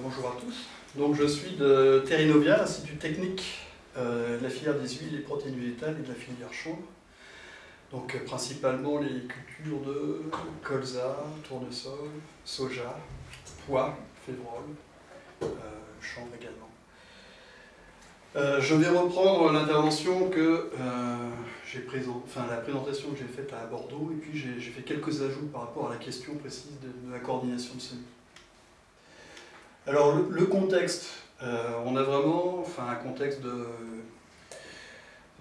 Bonjour à tous. Donc je suis de Terrinovia, l'Institut technique euh, de la filière des huiles et protéines végétales et de la filière chanvre. Donc euh, principalement les cultures de colza, tournesol, soja, pois, févrole, euh, chanvre également. je vais reprendre l'intervention que j'ai présent, enfin la présentation que j'ai faite à Bordeaux et puis j'ai fait quelques ajouts par rapport à la question précise de, la coordination de semis. Alors le, contexte, on a vraiment enfin, un contexte de,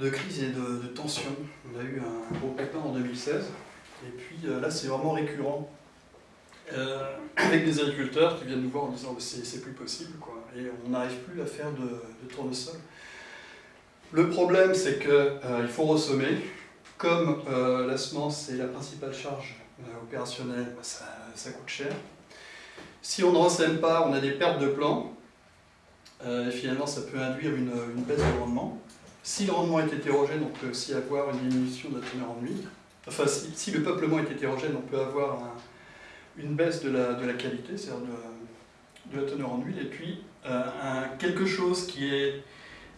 de crise et de, tension. On a eu un gros pépin en 2016, et puis euh, là c'est vraiment récurrent, euh, avec des agriculteurs qui viennent nous voir en disant c'est plus possible, quoi, et on n'arrive plus à faire de, tournesol. Le problème c'est qu'il euh, faut ressemer, comme la semence est la principale charge opérationnelle, bah, ça, coûte cher. Si on ne ressème pas, on a des pertes de plants, et finalement ça peut induire une, baisse de rendement. Si le rendement est hétérogène, on peut aussi avoir une diminution de la teneur en huile. Enfin, si, le peuplement est hétérogène, on peut avoir une baisse de la, de la qualité, c'est-à-dire de, la teneur en huile. Et puis, euh, quelque chose qui est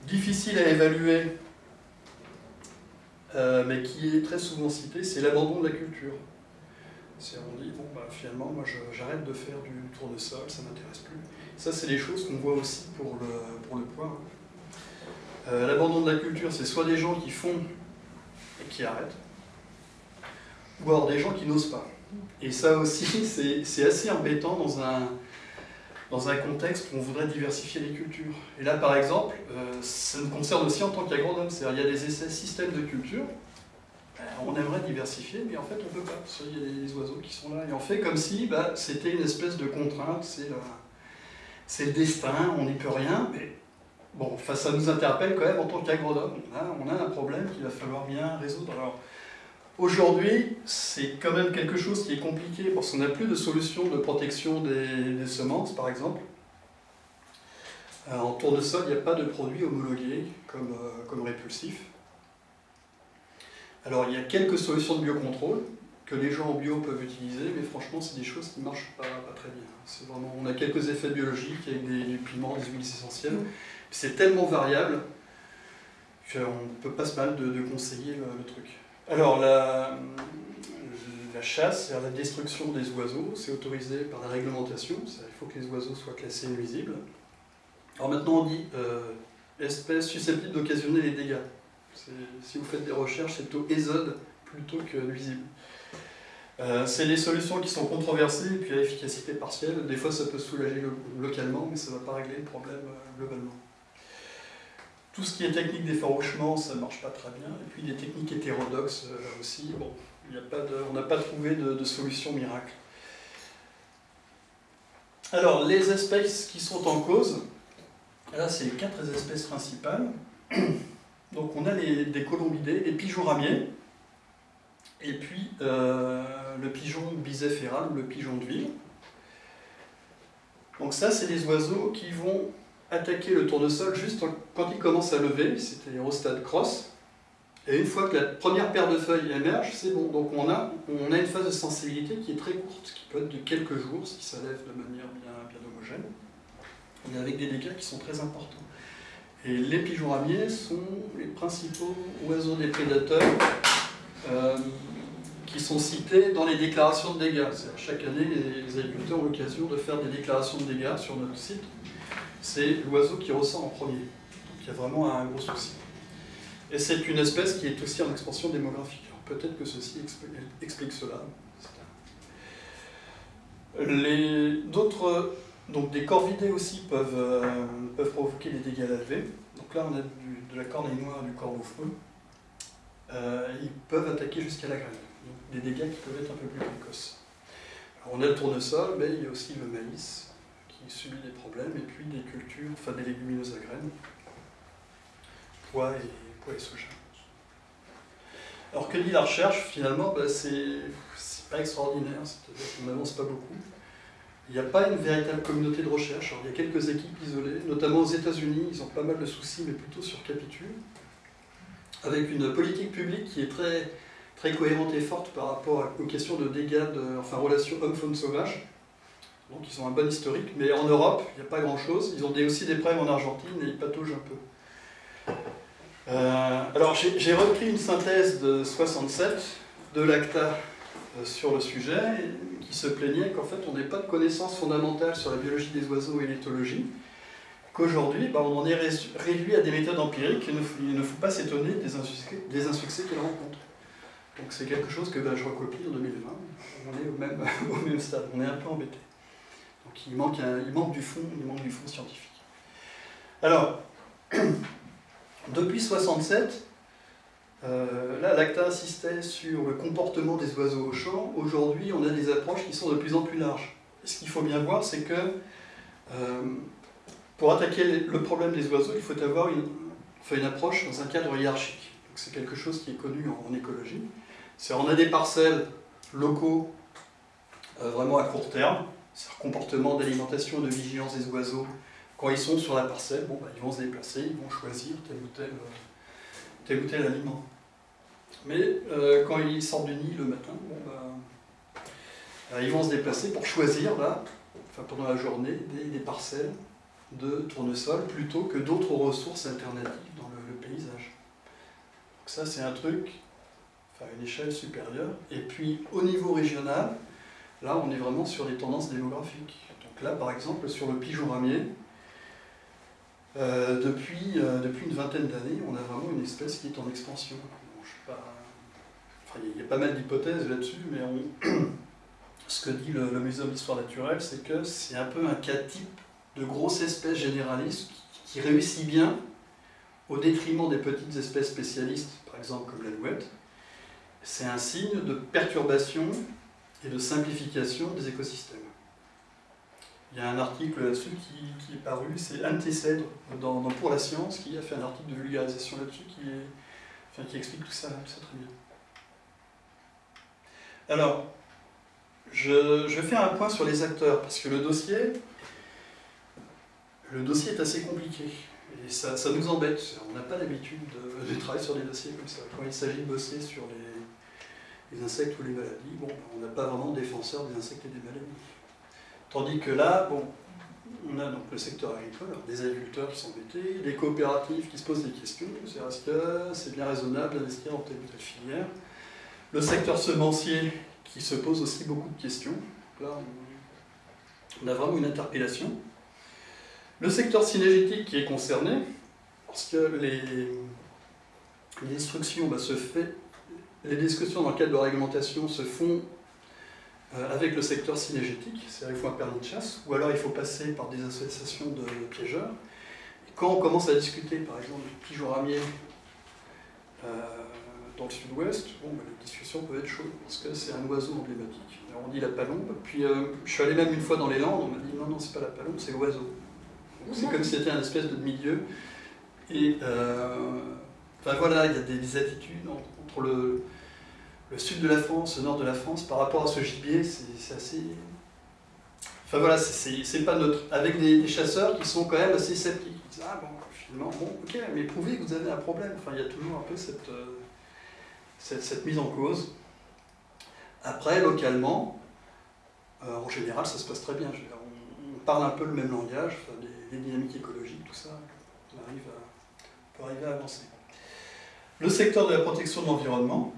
difficile à évaluer, euh, mais qui est très souvent cité, c'est l'abandon de la culture. On dit, bon, bah, finalement, moi j'arrête de faire du tournesol, ça ne m'intéresse plus. Ça, c'est des choses qu'on voit aussi pour le, pour le poids. Euh, l'abandon de la culture, c'est soit des gens qui font et qui arrêtent, ou alors des gens qui n'osent pas. Et ça aussi, c'est assez embêtant dans un, dans un contexte où on voudrait diversifier les cultures. Et là, par exemple, euh, ça nous concerne aussi en tant qu'agronome. C'est-à-dire, il y a des essais systèmes de culture, on aimerait diversifier, mais en fait, on ne peut pas. Parce qu'il y a des oiseaux qui sont là. Et on fait comme si bah, c'était une espèce de contrainte, c'est le destin, on n'y peut rien, mais Bon, ça nous interpelle quand même en tant qu'agronome. On a, un problème qu'il va falloir bien résoudre. Alors, aujourd'hui, c'est quand même quelque chose qui est compliqué parce qu'on n'a plus de solution de protection des, semences, par exemple. Euh, en tournesol, il n'y a pas de produit homologué comme, euh, comme répulsif. Alors, il y a quelques solutions de biocontrôle que les gens en bio peuvent utiliser, mais franchement, c'est des choses qui ne marchent pas, très bien. Vraiment, on a quelques effets biologiques avec des, du piment, des huiles essentielles, c'est tellement variable qu'on ne peut pas se mal de, conseiller le, truc. Alors, la, la chasse, c'est-à-dire la destruction des oiseaux, c'est autorisé par la réglementation, il faut que les oiseaux soient classés nuisibles. Alors maintenant, on dit euh, espèces susceptibles d'occasionner les dégâts. Si vous faites des recherches, c'est plutôt ésode plutôt que nuisible. Euh, c'est des solutions qui sont controversées et puis à efficacité partielle. Des fois, ça peut soulager localement, mais ça ne va pas régler le problème euh, globalement. Tout ce qui est technique d'effarouchement, ça ne marche pas très bien. Et puis des techniques hétérodoxes euh, aussi, bon, a pas de, on n'a pas trouvé de, solution miracle. Alors, les espèces qui sont en cause, là c'est les quatre espèces principales. Donc on a les, des colombidés, les pigeons ramiers, et puis euh, le pigeon biséphéral ou le pigeon de ville. Donc ça, c'est des oiseaux qui vont attaquer le tournesol juste quand il commence à lever, c'était au stade cross. Et une fois que la première paire de feuilles émerge, c'est bon. Donc on a, une phase de sensibilité qui est très courte, qui peut être de quelques jours si ça lève de manière bien, bien homogène, et avec des dégâts qui sont très importants. Et les pigeons ramiers sont les principaux oiseaux des prédateurs euh, qui sont cités dans les déclarations de dégâts. Chaque année, les agriculteurs ont l'occasion de faire des déclarations de dégâts sur notre site c'est l'oiseau qui ressent en premier. Donc il y a vraiment un gros souci. Et c'est une espèce qui est aussi en expansion démographique. Peut-être que ceci explique cela. D'autres, donc des corvidés aussi peuvent, euh, peuvent provoquer des dégâts lavés. Donc là on a de la corneille noire du corbeau feu. Euh, ils peuvent attaquer jusqu'à la graine. Donc des dégâts qui peuvent être un peu plus précoces. on a le tournesol, mais il y a aussi le maïs, qui subit des problèmes, et puis des cultures, enfin des légumineuses à graines, pois et, pois et soja. Alors que dit la recherche Finalement, bah, c'est pas extraordinaire, c'est-à-dire qu'on n'avance pas beaucoup. Il n'y a pas une véritable communauté de recherche. il y a quelques équipes isolées, notamment aux États-Unis, ils ont pas mal de soucis, mais plutôt sur capitule, avec une politique publique qui est très, très cohérente et forte par rapport aux questions de dégâts, enfin relation homme-faune sauvage. Donc ils ont un bon historique, mais en Europe, il n'y a pas grand-chose. Ils ont aussi des problèmes en Argentine et ils pataugent un peu. Euh, alors j'ai repris une synthèse de 67 de l'ACTA sur le sujet, qui se plaignait qu'en fait on n'ait pas de connaissances fondamentales sur la biologie des oiseaux et l'éthologie, qu'aujourd'hui bah, on en est réduit à des méthodes empiriques, et il ne faut pas s'étonner des insuccès, des insuccès qu'elles rencontrent. Donc c'est quelque chose que bah, je recopie en 2020, on est au même, au même stade, on est un peu embêté. Donc il manque, il manque, du, fond, il manque du fond scientifique. Alors, depuis 67, euh, là, l'ACTA insistait sur le comportement des oiseaux au champ. Aujourd'hui, on a des approches qui sont de plus en plus larges. ce qu'il faut bien voir, c'est que euh, pour attaquer le problème des oiseaux, il faut avoir une, approche dans un cadre hiérarchique. C'est quelque chose qui est connu en, écologie. C'est on a des parcelles locaux euh, vraiment à court terme, c'est un comportement d'alimentation de vigilance des oiseaux. Quand ils sont sur la parcelle, bon, bah, ils vont se déplacer, ils vont choisir tel ou tel, tel, ou tel aliment. Mais euh, quand ils sortent du nid le matin, bah, euh, ils vont se déplacer pour choisir, là, pendant la journée, des, parcelles de tournesol plutôt que d'autres ressources alternatives dans le, paysage. Donc ça, c'est un truc, enfin, une échelle supérieure. Et puis, au niveau régional, là, on est vraiment sur des tendances démographiques. Donc là, par exemple, sur le pigeon ramier, euh, depuis, depuis une vingtaine d'années, on a vraiment une espèce qui est en expansion il y a pas mal d'hypothèses là-dessus, mais ce que dit le, Muséum d'histoire naturelle, c'est que c'est un peu un cas type de grosse espèce généraliste qui, réussit bien au détriment des petites espèces spécialistes, par exemple comme l'alouette. C'est un signe de perturbation et de simplification des écosystèmes. Il y a un article là-dessus qui, est paru, c'est Anne Tessèdre dans, Pour la science, qui a fait un article de vulgarisation là-dessus qui, qui explique tout ça, tout ça très bien. Alors, je, je, fais un point sur les acteurs, parce que le dossier, le dossier est assez compliqué. Et ça, ça nous embête. On n'a pas l'habitude de, travailler sur des dossiers comme ça. Quand il s'agit de bosser sur les, les, insectes ou les maladies, bon, on n'a pas vraiment de défenseur des insectes et des maladies. Tandis que là, bon, on a donc le secteur agricole, des agriculteurs qui sont embêtés, des coopératives qui se posent des questions, c'est est-ce que c'est bien raisonnable d'investir dans telle ou telle filière le secteur semencier qui se pose aussi beaucoup de questions. Là, on a vraiment une interpellation. Le secteur synergétique qui est concerné, parce que les, bah, se les discussions dans le cadre de la réglementation se font avec le secteur synergétique, c'est-à-dire qu'il faut un permis de chasse, ou alors il faut passer par des associations de piégeurs. Quand on commence à discuter, par exemple, du pigeon ramier, euh, dans le sud-ouest, bon, bah, les discussions peuvent être chaudes, parce que c'est un oiseau emblématique. On dit la palombe, puis euh, je suis allé même une fois dans les Landes, on m'a dit non, non, c'est pas la palombe, c'est l'oiseau. C'est comme si c'était un espèce de milieu. Et euh, voilà, il y a des, attitudes entre le, le, sud de la France, le nord de la France, par rapport à ce gibier, c'est assez. Enfin voilà, c'est pas neutre. Avec des, chasseurs qui sont quand même assez sceptiques. Ils disent, ah bon, finalement, bon, ok, mais prouvez que vous avez un problème. Enfin, il y a toujours un peu cette. Euh, cette, mise en cause. Après, localement, euh, en général, ça se passe très bien. on, parle un peu le même langage, les, dynamiques écologiques, tout ça, on arrive à, peut arriver à avancer. Le secteur de la protection de l'environnement,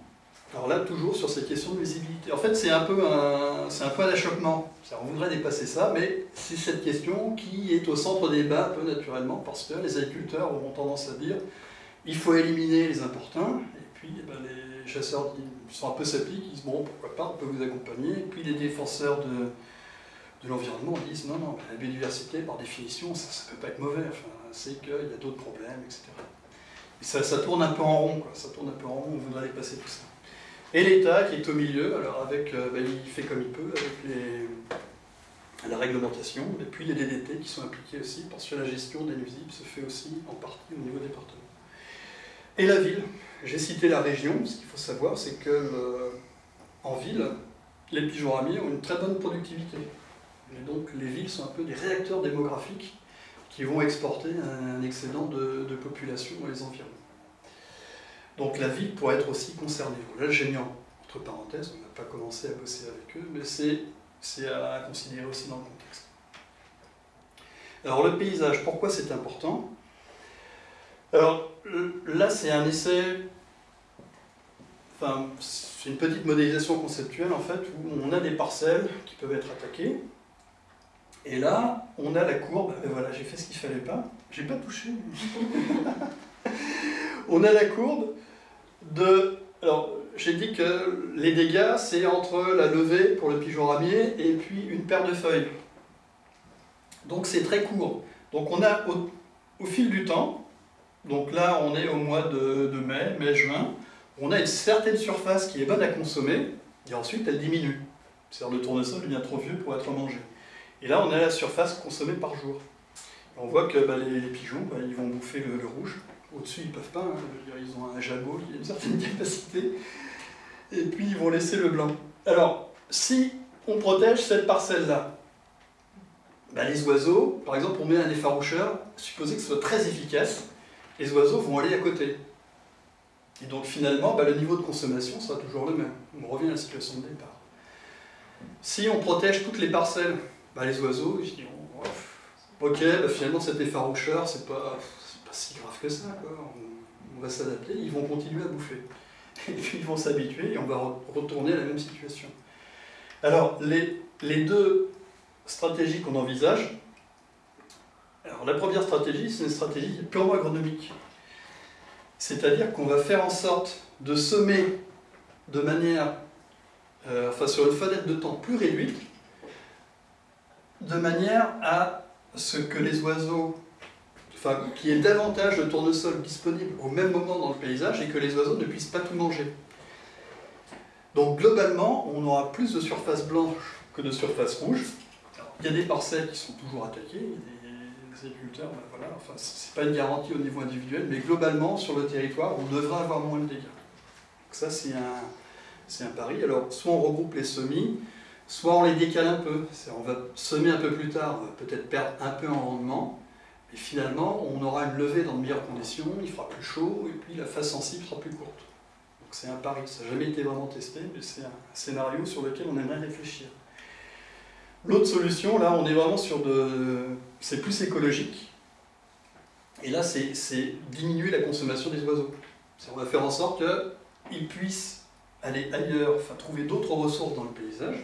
alors là, toujours sur ces questions de visibilité. En fait, c'est un peu un, un point d'achoppement. On voudrait dépasser ça, mais c'est cette question qui est au centre des débats un peu naturellement, parce que les agriculteurs auront tendance à dire il faut éliminer les importuns, et puis eh ben, les, les chasseurs sont un peu sceptiques, ils disent bon, pourquoi pas, on peut vous accompagner. Et puis les défenseurs de, de l'environnement disent non, non, la biodiversité, par définition, ça ne peut pas être mauvais, enfin, c'est qu'il y a d'autres problèmes, etc. Et ça, ça, tourne un peu en rond, quoi. ça tourne un peu en rond, on voudrait dépasser tout ça. Et l'État qui est au milieu, alors avec, euh, ben, il fait comme il peut avec la réglementation, et puis les DDT qui sont impliqués aussi, parce que la gestion des nuisibles se fait aussi en partie au niveau département. Et la ville, j'ai cité la région, ce qu'il faut savoir, c'est que euh, en ville, les pigeons ramiers ont une très bonne productivité. Et donc les villes sont un peu des réacteurs démographiques qui vont exporter un, excédent de, population dans les environs. Donc la ville pourrait être aussi concernée. Là, mis entre parenthèses, on n'a pas commencé à bosser avec eux, mais c'est à considérer aussi dans le contexte. Alors le paysage, pourquoi c'est important? Alors là c'est un essai, enfin c'est une petite modélisation conceptuelle en fait, où on a des parcelles qui peuvent être attaquées, et là on a la courbe, et voilà j'ai fait ce qu'il fallait pas, j'ai pas touché. on a la courbe de... Alors, j'ai dit que les dégâts, c'est entre la levée pour le pigeon ramier et puis une paire de feuilles. Donc c'est très court. Donc on a au, fil du temps, donc là on est au mois de, mai, mai-juin, on a une certaine surface qui est bonne à consommer, et ensuite elle diminue. C'est-à-dire le tournesol devient trop vieux pour être mangé. Et là on a la surface consommée par jour. on voit que bah, les, pigeons, bah, ils vont bouffer le rouge, au-dessus, ils ne peuvent pas, hein. ils ont un jabot qui a une certaine capacité, et puis ils vont laisser le blanc. Alors, si on protège cette parcelle-là, bah, les oiseaux, par exemple, on met un effaroucheur, supposé que ce soit très efficace, les oiseaux vont aller à côté. Et donc finalement, bah, le niveau de consommation sera toujours le même. On revient à la situation de départ. Si on protège toutes les parcelles, bah, les oiseaux, ils diront, ok, finalement cet effaroucheur, c'est pas, si grave que ça, quoi. On, va s'adapter, ils vont continuer à bouffer. Et puis ils vont s'habituer et on va retourner à la même situation. Alors, les, les deux stratégies qu'on envisage, alors la première stratégie, c'est une stratégie purement agronomique. C'est-à-dire qu'on va faire en sorte de semer de manière, euh, enfin sur une fenêtre de temps plus réduite, de manière à ce que les oiseaux qu'il y ait davantage de tournesol disponible au même moment dans le paysage et que les oiseaux ne puissent pas tout manger. Donc globalement, on aura plus de surface blanche que de surface rouge. il y a des parcelles qui sont toujours attaquées, des agriculteurs, ben voilà, enfin, pas une garantie au niveau individuel, mais globalement, sur le territoire, on devrait avoir moins de dégâts. Donc ça, c'est un, un pari. Alors, soit on regroupe les semis, soit on les décale un peu. On va semer un peu plus tard, peut-être perdre un peu en rendement, et finalement, on aura une levée dans de meilleures conditions, il fera plus chaud, et puis la phase sensible sera plus courte. Donc c'est un pari, ça n'a jamais été vraiment testé, mais c'est un scénario sur lequel on aimerait réfléchir. L'autre solution, là, on est vraiment sur de... c'est plus écologique, et là, c'est diminuer la consommation des oiseaux. On va faire en sorte qu'ils puissent aller ailleurs, enfin trouver d'autres ressources dans le paysage,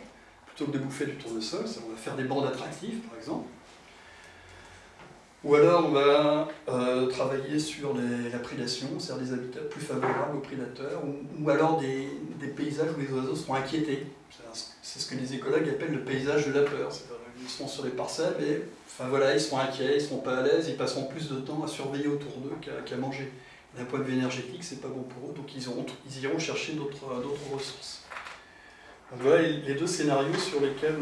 plutôt que de bouffer du tournesol, on va faire des bandes attractives, par exemple, ou alors on va euh, travailler sur la prédation, c'est-à-dire des habitats plus favorables aux prédateurs, ou, alors des, paysages où les oiseaux seront inquiétés. C'est ce que les écologues appellent le paysage de la peur. Ils seront sur les parcelles et enfin, voilà, ils seront inquiets, ils ne seront pas à l'aise, ils passeront plus de temps à surveiller autour d'eux qu'à manger. D'un point de vue énergétique, c'est pas bon pour eux, donc ils, ils iront chercher d'autres ressources. Voilà les deux scénarios sur lesquels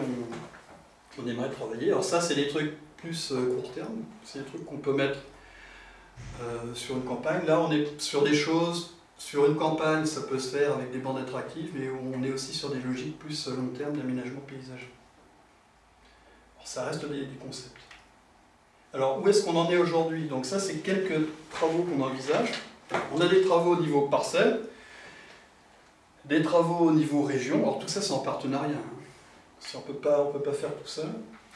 on aimerait travailler. Alors ça, c'est des trucs plus euh, court terme. C'est des trucs qu'on peut mettre euh, sur une campagne. Là, on est sur des choses, sur une campagne, ça peut se faire avec des bandes attractives, mais on est aussi sur des logiques plus euh, long terme d'aménagement paysager. ça reste des, concepts. Alors, où est-ce qu'on en est aujourd'hui? Donc ça, c'est quelques travaux qu'on envisage. On a des travaux au niveau parcelle, des travaux au niveau région. Alors tout ça, c'est en partenariat. Hein. Si on ne peut pas faire tout ça,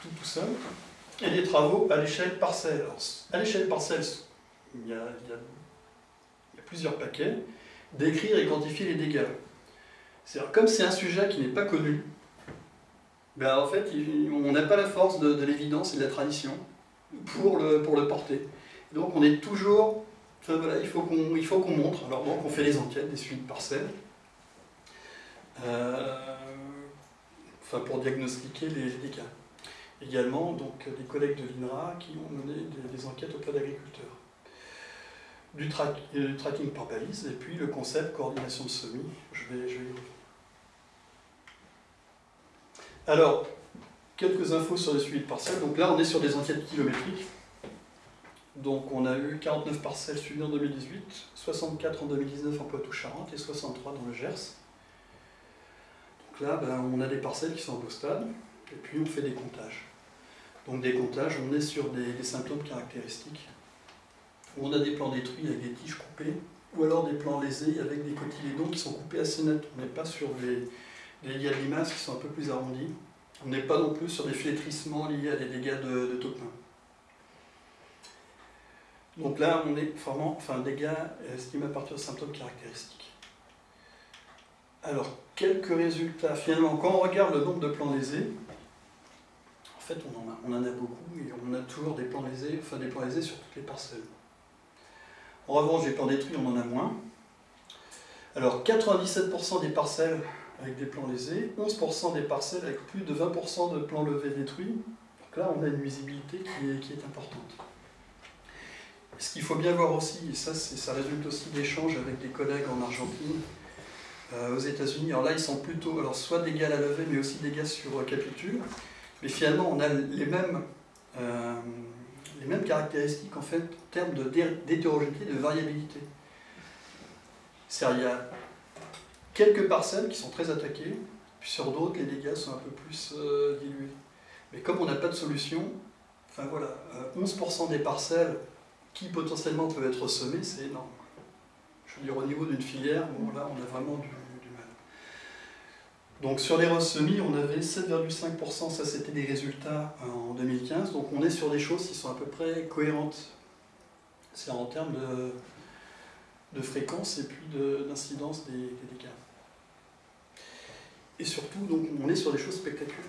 tout, tout seul et des travaux à l'échelle parcelle. à l'échelle parcelle, il y, a, plusieurs paquets, d'écrire et quantifier les dégâts. C'est-à-dire, comme c'est un sujet qui n'est pas connu, ben en fait, on n'a pas la force de, l'évidence et de la tradition pour le, pour le porter. Donc on est toujours... Enfin voilà, il faut qu'on montre. Alors donc on fait les enquêtes, des suites parcelles, euh, enfin pour diagnostiquer les dégâts également donc, des collègues de l'INRA qui ont mené des, enquêtes auprès d'agriculteurs. Du, du, tracking par balise, et puis le concept coordination de semis, je vais, je vais. Alors, quelques infos sur le suivi de parcelles. Donc là, on est sur des enquêtes kilométriques. Donc on a eu 49 parcelles suivies en 2018, 64 en 2019 en Poitou-Charentes et 63 dans le Gers. Donc là, ben, on a des parcelles qui sont en beau stade, et puis on fait des comptages. Donc des comptages, on est sur des, symptômes caractéristiques, on a des plants détruits avec des tiges coupées, ou alors des plants lésés avec des cotylédons qui sont coupés assez net. On n'est pas sur des, des limaces qui sont un peu plus arrondis, On n'est pas non plus sur des flétrissements liés à des dégâts de, de topin. Donc là, on est vraiment, enfin, dégâts estimés à partir de symptômes caractéristiques. Alors, quelques résultats. Finalement, quand on regarde le nombre de plans lésés, en a, on en a beaucoup et on a toujours des plans lésés, des sur toutes les parcelles. En revanche, des plans détruits, on en a moins. Alors, 97% des parcelles avec des plans lésés, 11% des parcelles avec plus de 20% de plans levés détruits. Donc là, on a une visibilité qui est, importante. Ce qu'il faut bien voir aussi, et ça, ça résulte aussi d'échanges avec des collègues en Argentine, euh, aux États-Unis. Alors là, ils sont plutôt, soit dégâts à la levée, mais aussi dégâts sur euh, capitule. Mais finalement, on a les mêmes, euh, les mêmes caractéristiques en fait en termes d'hétérogénéité, de variabilité. C'est-à-dire, il y a quelques parcelles qui sont très attaquées, puis sur d'autres, les dégâts sont un peu plus dilués. Mais comme on n'a pas de solution, enfin voilà, 11% des parcelles qui potentiellement peuvent être semées, c'est énorme. Je veux dire, au niveau d'une filière, on a vraiment du. Donc sur les semis, on avait 7,5%, ça c'était des résultats euh, en 2015, donc on est sur des choses qui sont à peu près cohérentes. C'est en termes de, de, fréquence et puis d'incidence des, dégâts. Et surtout, donc, on est sur des choses spectaculaires.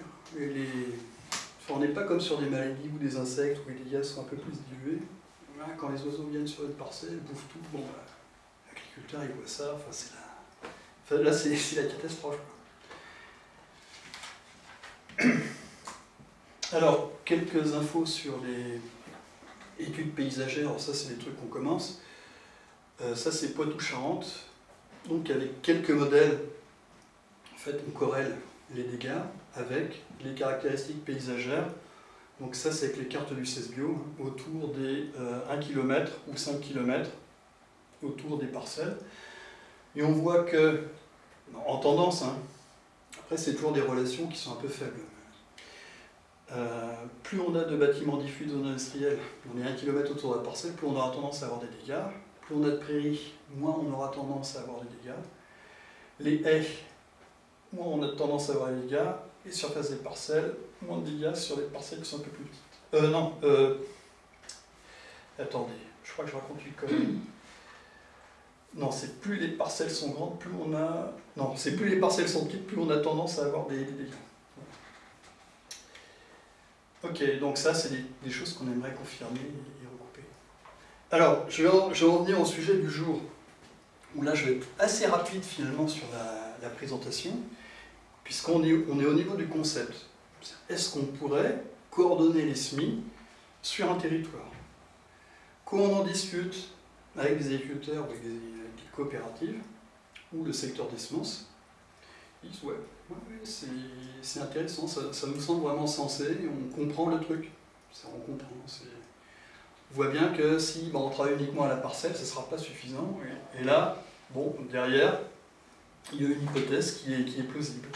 on n'est pas comme sur des maladies ou des insectes où les dégâts sont un peu plus dilués. quand les oiseaux viennent sur une parcelle, bouffent tout. Bon, bah, l'agriculteur il voit ça, enfin, c'est la... là c'est la catastrophe. Alors, quelques infos sur les études paysagères, alors ça c'est des trucs qu'on commence. Euh, ça c'est Poitou-Charentes, donc avec quelques modèles, en fait on corrèle les dégâts avec les caractéristiques paysagères. Donc ça c'est avec les cartes du CESBio, hein, autour des 1 km ou 5 km autour des parcelles. Et on voit que, en tendance, hein, après c'est toujours des relations qui sont un peu faibles. Euh, plus on a de bâtiments diffus de zone industrielle, on est un kilomètre autour de la parcelle, plus on aura tendance à avoir des dégâts. Plus on a de prairies, moins on aura tendance à avoir des dégâts. Les haies, moins on a tendance à avoir des dégâts. Et surface des parcelles, moins de dégâts sur les parcelles qui sont un peu plus petites. Euh, non, euh, attendez, je crois que je raconte une connerie. Non, c'est plus les parcelles sont grandes, plus on a... Non, c'est plus les parcelles sont petites, plus on a tendance à avoir des, dégâts. Ok, donc ça, c'est des, choses qu'on aimerait confirmer et, recouper. Alors, je vais, en, au sujet du jour, là, je vais être assez rapide finalement sur la, présentation, puisqu'on est, au niveau du concept. Est-ce qu'on pourrait coordonner les SMI sur un territoire? Quand on en discute avec des agriculteurs, avec des coopérative ou le secteur des semences, ils disent ouais, c'est intéressant, ça, nous semble vraiment sensé, on comprend le truc. On comprend. On voit bien que si on travaille uniquement à la parcelle, ce ne sera pas suffisant. Et là, bon, derrière, il y a une hypothèse qui est, qui est plausible.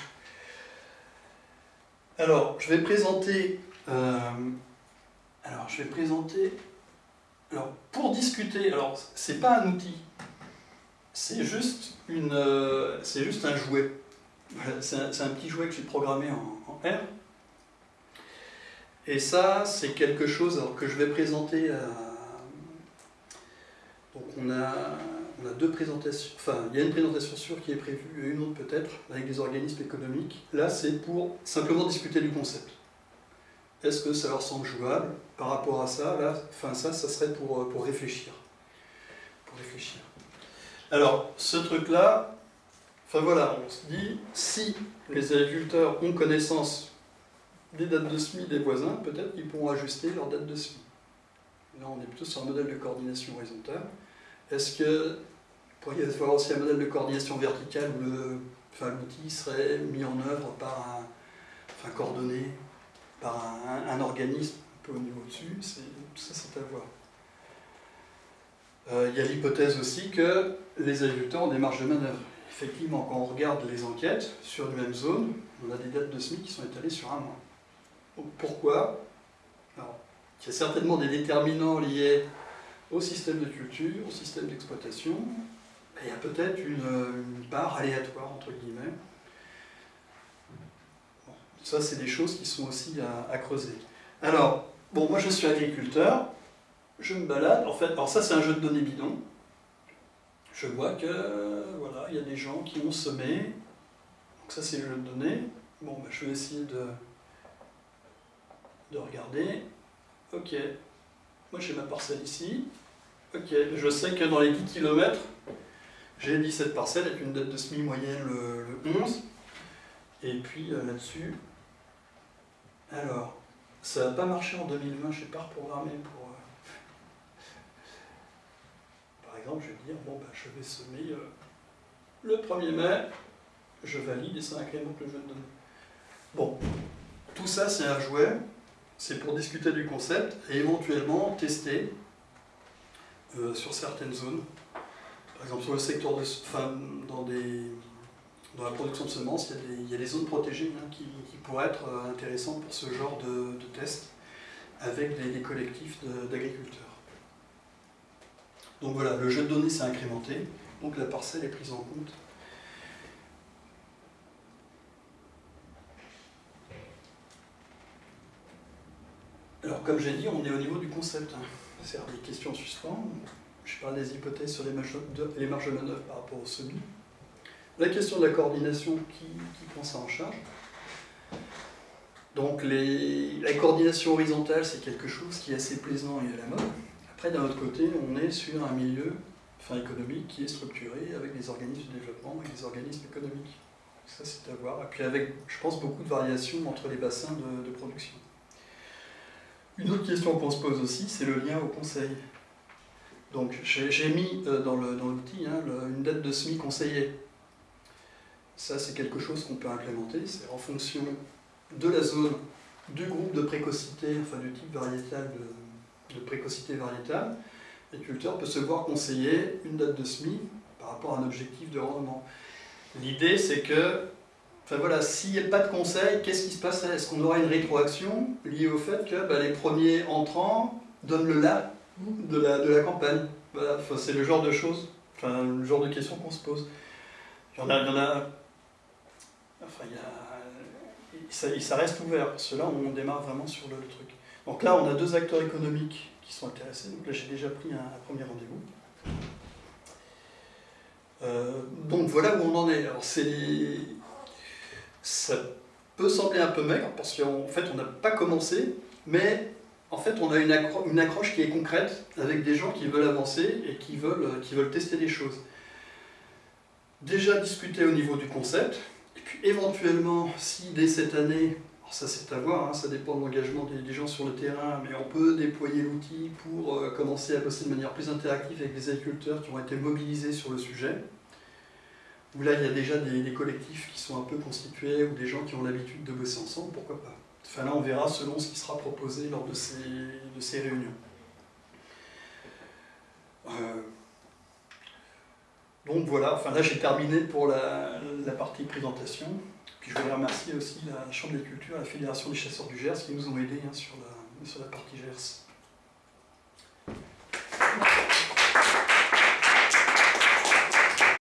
Alors, je vais présenter. Euh, alors, je vais présenter. Alors, pour discuter, alors, c'est pas un outil, c'est juste, une, euh, c'est juste un jouet. c'est un, petit jouet que j'ai programmé en, R. Et ça, c'est quelque chose que je vais présenter à... Donc on a, deux présentations, enfin il y a une présentation sûre qui est prévue et une autre peut-être avec des organismes économiques. Là c'est pour simplement discuter du concept. Est-ce que ça leur semble jouable par rapport à ça? Là, enfin ça, ça serait pour, pour réfléchir. Pour réfléchir. Alors, ce truc-là, enfin voilà, on se dit, si les agriculteurs ont connaissance des dates de SMI des voisins, peut-être qu'ils pourront ajuster leur date de SMI. Là, on est plutôt sur un modèle de coordination horizontale. Est-ce que pourrait y avoir aussi un modèle de coordination verticale où l'outil serait mis en œuvre par un, enfin organisme un peu au niveau dessus, ça c'est à voir. Euh, il y a l'hypothèse aussi que les agriculteurs ont des marges de manœuvre. Effectivement, quand on regarde les enquêtes sur une même zone, on a des dates de SMIC qui sont étalées sur un mois. pourquoi? Il y a certainement des déterminants liés au système de culture, au système d'exploitation, il y a peut-être une, part aléatoire, entre guillemets. Ça, c'est des choses qui sont aussi à, creuser. Alors, bon, moi je suis agriculteur, je me balade, en fait, alors ça c'est un jeu de données bidon. Je vois que, voilà, il y a des gens qui ont semé, donc ça c'est le jeu de données. Bon, ben, je vais essayer de, de regarder. Ok, moi j'ai ma parcelle ici. Ok, je sais que dans les 10 km, j'ai 17 parcelles avec une date de semis moyenne le, 11. Et puis euh, là-dessus, alors, ça n'a pas marché en 2020, je n'ai pas reprogrammé pour... Euh, par exemple, je vais dire, bon, ben, je vais semer euh, le 1er mai, je valide et ça incrémente le jeu de données. Bon, tout ça c'est un jouet, c'est pour discuter du concept et éventuellement tester sur certaines zones. Par exemple, sur le secteur de, dans, la production de semences, il y a des, zones protégées hein, qui, pourraient être euh, intéressantes pour ce genre de, tests avec des, collectifs d'agriculteurs. Donc voilà, le jeu de données s'est incrémenté, donc la parcelle est prise en compte. Alors comme j'ai dit, on est au niveau du concept. Hein. C'est des questions en suspens je parle des hypothèses sur les marges de, les marges manœuvre par rapport au semi. La question de la coordination, qui, prend ça en charge? Donc la coordination horizontale, c'est quelque chose qui est assez plaisant et à la mode. Après, d'un autre côté, on est sur un milieu enfin, économique qui est structuré avec des organismes de développement et des organismes économiques. Ça, c'est à voir. Et puis avec, je pense, beaucoup de variations entre les bassins de production. Une autre question qu'on se pose aussi, c'est le lien au conseil. Donc j'ai mis euh, dans l'outil hein, une date de SMI conseillée. Ça c'est quelque chose qu'on peut implémenter, c'est en fonction de la zone, du groupe de précocité, enfin du type variétal de, précocité variétale, l'agriculteur peut se voir conseiller une date de SMI par rapport à un objectif de rendement. L'idée c'est que, enfin voilà, s'il n'y a pas de conseil, qu'est-ce qui se passerait Est-ce qu'on aura une rétroaction liée au fait que bah, les premiers entrants donnent le là de la, de la campagne? Voilà, c'est le genre de choses, le genre de questions qu'on se pose. Il y en a, enfin, il ça, reste ouvert, là, on démarre vraiment sur le, truc. Donc là, on a deux acteurs économiques qui sont intéressés, donc là, j'ai déjà pris un, premier rendez-vous. Euh, donc voilà où on en est. Alors c'est... Ça peut sembler un peu maigre, parce qu'en fait, on n'a pas commencé, mais en fait, on a une, accroche qui est concrète avec des gens qui veulent avancer et qui veulent, euh, qui veulent tester des choses. Déjà discuter au niveau du concept, et puis éventuellement, si dès cette année, ça c'est à voir, hein, ça dépend de l'engagement des, gens sur le terrain, mais on peut déployer l'outil pour euh, commencer à bosser de manière plus interactive avec les agriculteurs qui ont été mobilisés sur le sujet. Où là, il y a déjà des, collectifs qui sont un peu constitués, ou des gens qui ont l'habitude de bosser ensemble, pourquoi pas. Enfin là, on verra selon ce qui sera proposé lors de ces, de ces réunions. Euh, donc voilà, enfin là j'ai terminé pour la, partie présentation. Je voudrais remercier aussi la Chambre des Cultures, la Fédération des chasseurs du Gers qui nous ont aidés hein, sur, la, sur la partie Gers.